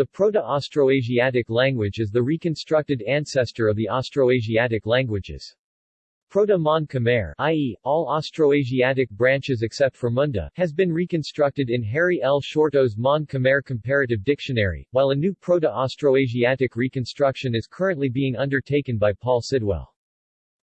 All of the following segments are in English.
The Proto-Austroasiatic language is the reconstructed ancestor of the Austroasiatic languages. Proto-Mon Khmer i.e., all Austroasiatic branches except for Munda, has been reconstructed in Harry L. Shorto's Mon Khmer Comparative Dictionary, while a new Proto-Austroasiatic reconstruction is currently being undertaken by Paul Sidwell.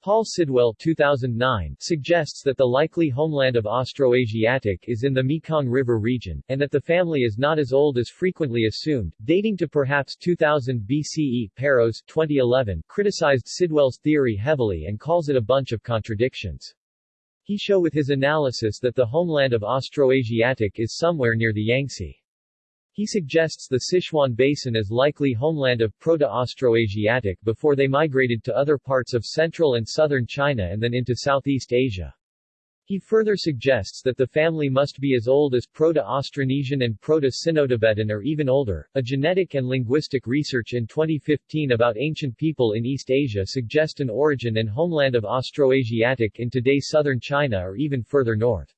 Paul Sidwell 2009 suggests that the likely homeland of Austroasiatic is in the Mekong River region, and that the family is not as old as frequently assumed, dating to perhaps 2000 BCE. Peiros 2011 criticized Sidwell's theory heavily and calls it a bunch of contradictions. He show with his analysis that the homeland of Austroasiatic is somewhere near the Yangtze. He suggests the Sichuan Basin as likely homeland of Proto-Austroasiatic before they migrated to other parts of central and southern China and then into Southeast Asia. He further suggests that the family must be as old as Proto-Austronesian and Proto-Sino-Tibetan or even older. A genetic and linguistic research in 2015 about ancient people in East Asia suggest an origin and homeland of Austroasiatic in today's southern China or even further north.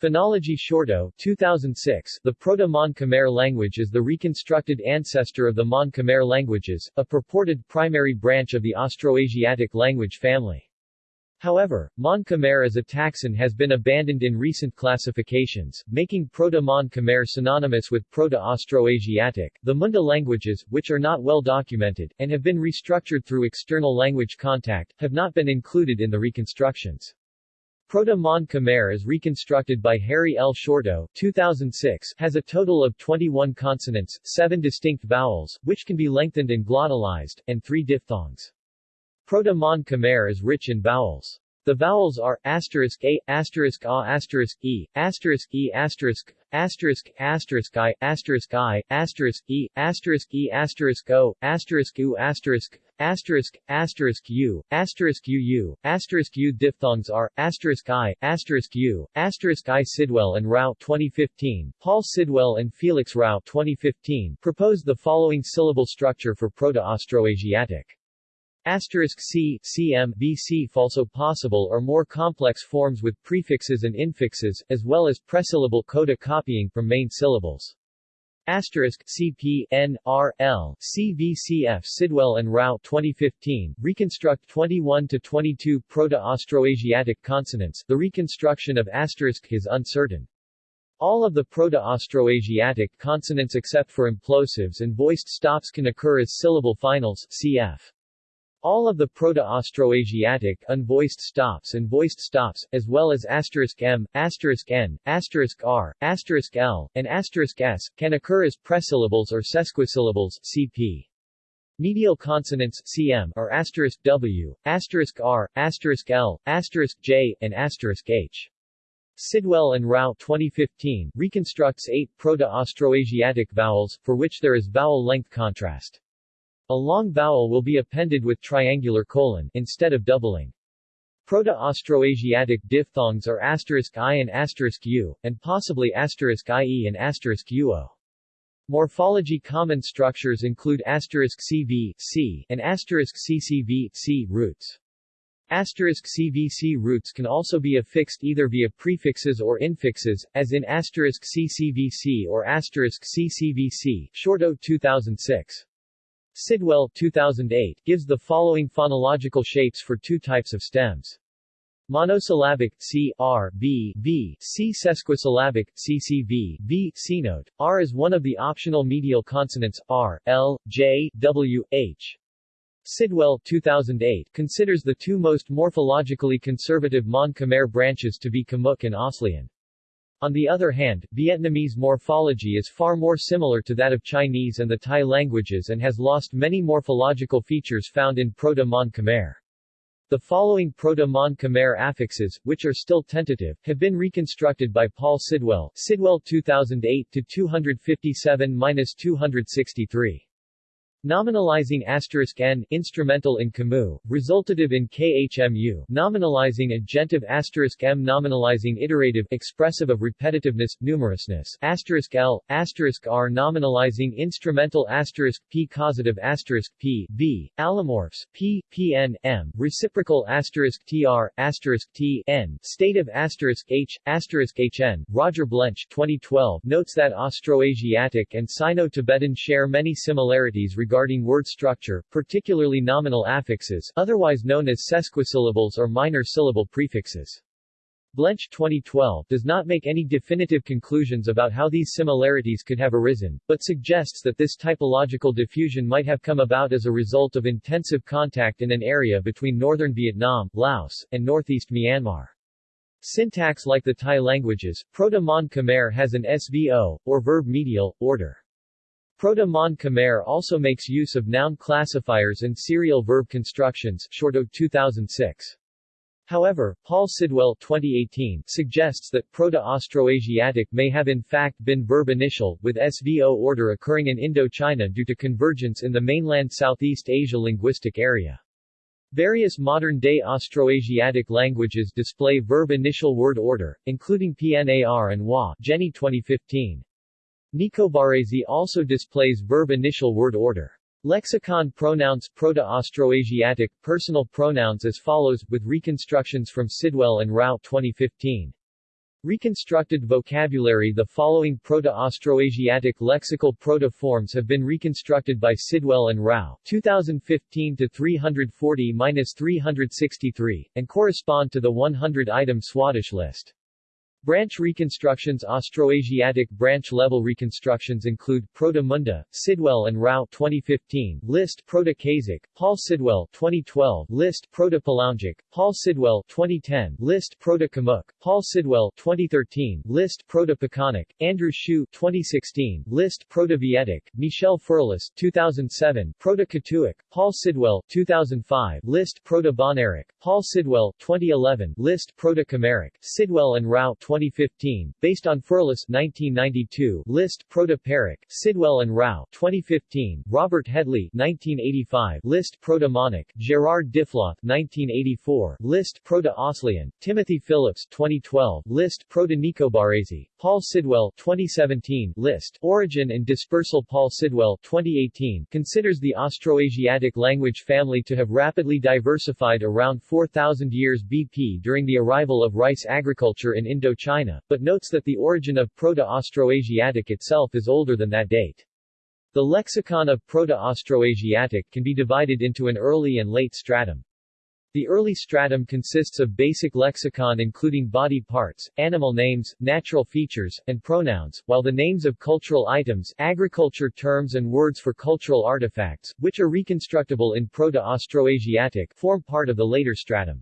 Phonology Shorto 2006 The Proto-Mon Khmer language is the reconstructed ancestor of the Mon Khmer languages, a purported primary branch of the Austroasiatic language family. However, Mon Khmer as a taxon has been abandoned in recent classifications, making Proto-Mon Khmer synonymous with Proto-Austroasiatic. The Munda languages, which are not well documented, and have been restructured through external language contact, have not been included in the reconstructions. Proto-Mon Khmer as reconstructed by Harry L. Shorto 2006, has a total of 21 consonants, 7 distinct vowels, which can be lengthened and glottalized, and 3 diphthongs. Proto-Mon Khmer is rich in vowels. The vowels are asterisk a, asterisk a, asterisk e, asterisk e, asterisk, asterisk, asterisk i, asterisk i, asterisk e, asterisk e, asterisk o, asterisk u, asterisk, asterisk, asterisk u, asterisk uu, asterisk u. Diphthongs are asterisk i, asterisk u, asterisk i. Sidwell and Rau 2015. Paul Sidwell and Felix Rau 2015 proposed the following syllable structure for Proto-Austroasiatic. Asterisk C, CM, BC also possible or more complex forms with prefixes and infixes, as well as presyllable coda copying from main syllables. Asterisk CP N R L CVCF Sidwell and Rau 2015 reconstruct 21 to 22 Proto-Austroasiatic consonants. The reconstruction of asterisk is uncertain. All of the Proto-Austroasiatic consonants except for implosives and voiced stops can occur as syllable finals cf. All of the Proto-Austroasiatic unvoiced stops and voiced stops, as well as asterisk m, asterisk n, asterisk r, asterisk l, and asterisk s, can occur as presyllables or sesquisyllables cp. Medial consonants cm are asterisk w, asterisk r, asterisk l, asterisk j, and asterisk h. Sidwell and Rau 2015 reconstructs eight Proto-Austroasiatic vowels, for which there is vowel length contrast. A long vowel will be appended with triangular colon, instead of doubling. Proto-Austroasiatic diphthongs are asterisk i and asterisk u, and possibly asterisk ie and asterisk uo. Morphology common structures include asterisk CV, C, and asterisk CCV, C roots. Asterisk CVC roots can also be affixed either via prefixes or infixes, as in asterisk CCVC or asterisk CCVC, Shorto 2006. Sidwell 2008 gives the following phonological shapes for two types of stems. Monosyllabic C R B V C sesquisyllabic C C V V C note. R is one of the optional medial consonants R L J W H. Sidwell 2008 considers the two most morphologically conservative Mon Khmer branches to be Khmuic and Aslian. On the other hand, Vietnamese morphology is far more similar to that of Chinese and the Thai languages and has lost many morphological features found in Proto-Mon Khmer. The following Proto-Mon Khmer affixes, which are still tentative, have been reconstructed by Paul Sidwell, Sidwell 2008-257-263. Nominalizing asterisk n instrumental in Camus, resultative in KHMU, nominalizing agentive asterisk m nominalizing iterative expressive of repetitiveness, numerousness. Asterisk l, asterisk r nominalizing instrumental asterisk p causative asterisk p b, allomorphs p, pn, m, reciprocal asterisk tr, asterisk t, n, stative asterisk h, asterisk hn. Roger Blench 2012 notes that Austroasiatic and Sino-Tibetan share many similarities regarding word structure, particularly nominal affixes, otherwise known as sesquisyllables or minor syllable prefixes. Blench 2012 does not make any definitive conclusions about how these similarities could have arisen, but suggests that this typological diffusion might have come about as a result of intensive contact in an area between northern Vietnam, Laos, and northeast Myanmar. Syntax like the Thai languages, Proto-Mon Khmer has an SVO, or verb medial, order. Proto-Mon Khmer also makes use of noun classifiers and serial verb constructions Shorto 2006. However, Paul Sidwell 2018 suggests that Proto-Austroasiatic may have in fact been verb initial, with SVO order occurring in Indochina due to convergence in the mainland Southeast Asia linguistic area. Various modern-day Austroasiatic languages display verb initial word order, including PNAR and WA Jenny 2015. Nicobarese also displays verb initial word order. Lexicon pronouns Proto-Austroasiatic personal pronouns as follows, with reconstructions from Sidwell and Rau 2015. Reconstructed vocabulary The following Proto-Austroasiatic lexical proto-forms have been reconstructed by Sidwell and Rau 2015-340-363, and correspond to the 100-item Swadesh list. Branch reconstructions Austroasiatic branch-level reconstructions include Proto-Munda, Sidwell and Rau 2015, List Proto-Kazakh, Paul Sidwell 2012, List Proto-Palaungic, Paul Sidwell 2010, List Proto-Khmuic, Paul Sidwell 2013, List Proto-Pakanic, Andrew Hsiu 2016, List Proto-Vietic, Michel Ferlus 2007, Proto-Katuic, Paul Sidwell 2005, List Proto-Bahnaric, Paul Sidwell 2011, List Proto-Khmeric, Sidwell and Rau 2015, based on Ferlus 1992, List Proto-Pearic, Sidwell and Rau 2015, Robert Headley 1985, List Proto-Monic, Gerard Diffloth 1984, List Proto-Aslian, Timothy Phillips 2012, List Proto-Nicobarese, Paul Sidwell 2017, List Origin and Dispersal Paul Sidwell 2018 considers the Austroasiatic language family to have rapidly diversified around 4,000 years BP during the arrival of rice agriculture in Indochina China, but notes that the origin of Proto-Austroasiatic itself is older than that date. The lexicon of Proto-Austroasiatic can be divided into an early and late stratum. The early stratum consists of basic lexicon including body parts, animal names, natural features, and pronouns, while the names of cultural items, agriculture terms and words for cultural artifacts, which are reconstructable in Proto-Austroasiatic, form part of the later stratum.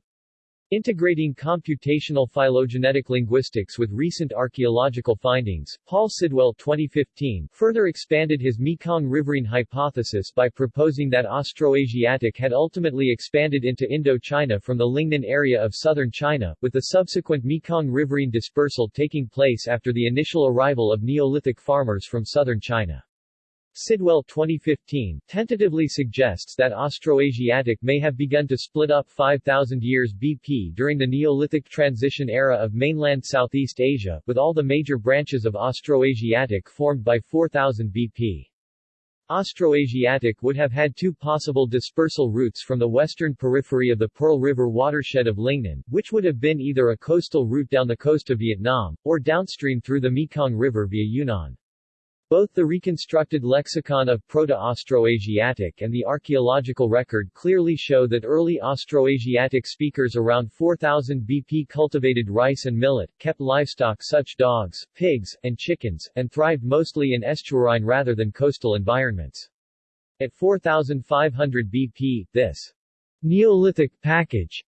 Integrating computational phylogenetic linguistics with recent archaeological findings, Paul Sidwell 2015 further expanded his Mekong riverine hypothesis by proposing that Austroasiatic had ultimately expanded into Indochina from the Lingnan area of southern China, with the subsequent Mekong riverine dispersal taking place after the initial arrival of Neolithic farmers from southern China. Sidwell 2015 tentatively suggests that Austroasiatic may have begun to split up 5,000 years BP during the Neolithic transition era of mainland Southeast Asia, with all the major branches of Austroasiatic formed by 4000 BP. Austroasiatic would have had two possible dispersal routes from the western periphery of the Pearl River watershed of Lingnan, which would have been either a coastal route down the coast of Vietnam, or downstream through the Mekong River via Yunnan. Both the reconstructed lexicon of Proto-Austroasiatic and the archaeological record clearly show that early Austroasiatic speakers around 4000 BP cultivated rice and millet, kept livestock such dogs, pigs, and chickens, and thrived mostly in estuarine rather than coastal environments. At 4500 BP, this Neolithic package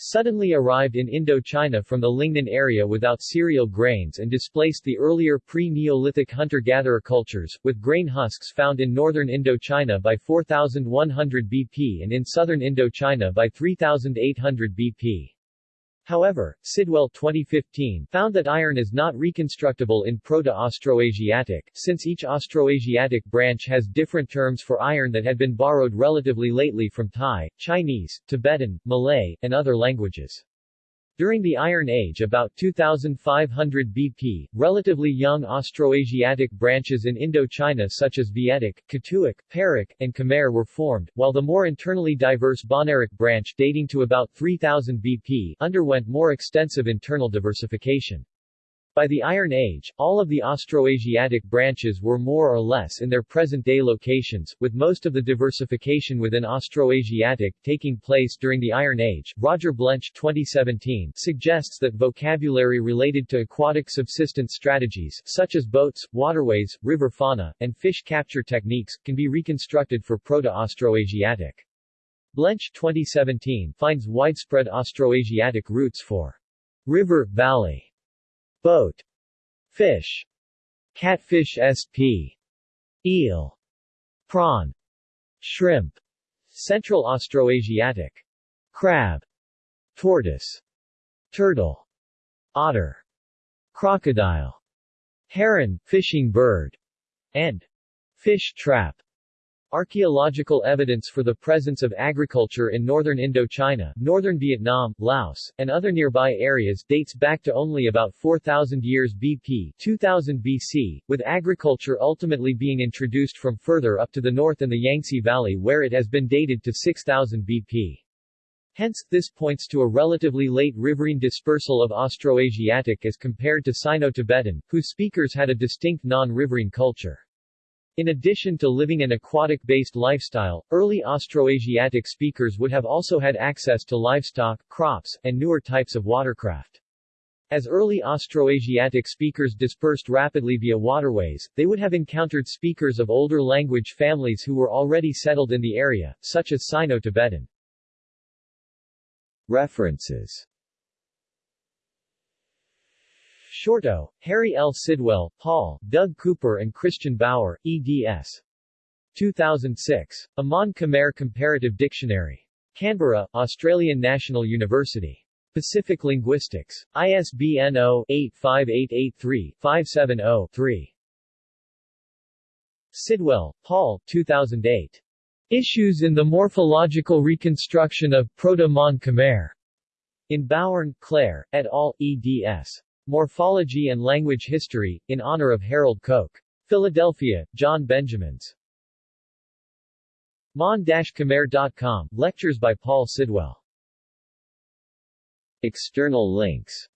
suddenly arrived in Indochina from the Lingnan area without cereal grains and displaced the earlier pre-Neolithic hunter-gatherer cultures, with grain husks found in northern Indochina by 4100 BP and in southern Indochina by 3800 BP. However, Sidwell 2015 found that iron is not reconstructible in Proto-Austroasiatic, since each Austroasiatic branch has different terms for iron that had been borrowed relatively lately from Thai, Chinese, Tibetan, Malay, and other languages. During the Iron Age about 2500 BP, relatively young Austroasiatic branches in Indochina such as Vietic, Katuic, Pearic, and Khmer were formed, while the more internally diverse Bahnaric branch dating to about 3000 BP underwent more extensive internal diversification. By the Iron Age, all of the Austroasiatic branches were more or less in their present-day locations, with most of the diversification within Austroasiatic taking place during the Iron Age. Roger Blench 2017 suggests that vocabulary related to aquatic subsistence strategies, such as boats, waterways, river fauna, and fish capture techniques, can be reconstructed for Proto-Austroasiatic. Blench 2017 finds widespread Austroasiatic roots for river, valley, boat, fish, catfish sp, eel, prawn, shrimp, Central Austroasiatic, crab, tortoise, turtle, otter, crocodile, heron, fishing bird, and. Fish trap. Archaeological evidence for the presence of agriculture in northern Indochina, northern Vietnam, Laos, and other nearby areas dates back to only about 4,000 years BP 2000 BC, with agriculture ultimately being introduced from further up to the north in the Yangtze Valley where it has been dated to 6000 BP. Hence, this points to a relatively late riverine dispersal of Austroasiatic as compared to Sino-Tibetan, whose speakers had a distinct non-riverine culture. In addition to living an aquatic-based lifestyle, early Austroasiatic speakers would have also had access to livestock, crops, and newer types of watercraft. As early Austroasiatic speakers dispersed rapidly via waterways, they would have encountered speakers of older language families who were already settled in the area, such as Sino-Tibetan. References Shorto, Harry L. Sidwell, Paul, Doug Cooper and Christian Bauer, eds. 2006. A Mon Khmer Comparative Dictionary. Canberra, Australian National University. Pacific Linguistics. ISBN 0-85883-570-3. Sidwell, Paul 2008. Issues in the Morphological Reconstruction of Proto-Mon Khmer. In Bowern, Claire, et al., eds. Morphology and Language History, in honor of Harold Koch. Philadelphia, John Benjamins. mon-khmer.com, lectures by Paul Sidwell. External links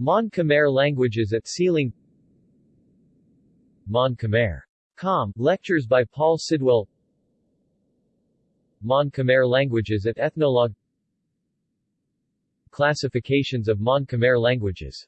Mon Khmer languages at SEAlang Mon Khmer. Com, lectures by Paul Sidwell Mon Khmer languages at Ethnologue Classifications of Mon Khmer languages